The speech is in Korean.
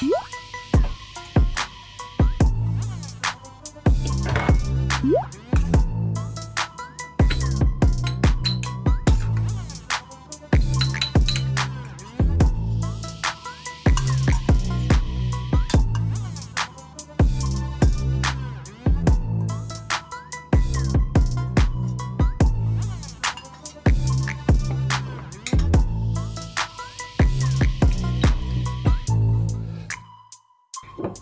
Woo! Woo!